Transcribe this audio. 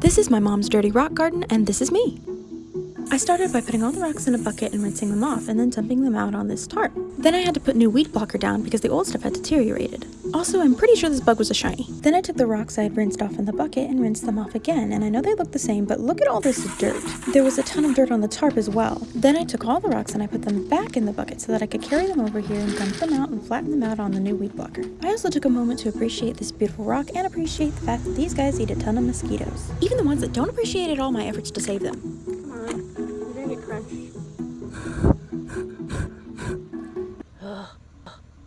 This is my mom's dirty rock garden, and this is me. I started by putting all the rocks in a bucket and rinsing them off, and then dumping them out on this tarp. Then I had to put new weed blocker down because the old stuff had deteriorated. Also, I'm pretty sure this bug was a shiny. Then I took the rocks I had rinsed off in the bucket and rinsed them off again, and I know they look the same, but look at all this dirt. There was a ton of dirt on the tarp as well. Then I took all the rocks and I put them back in the bucket so that I could carry them over here and dump them out and flatten them out on the new weed blocker. I also took a moment to appreciate this beautiful rock and appreciate the fact that these guys eat a ton of mosquitoes. Even the ones that don't appreciate at all my efforts to save them. Come on. You're gonna get.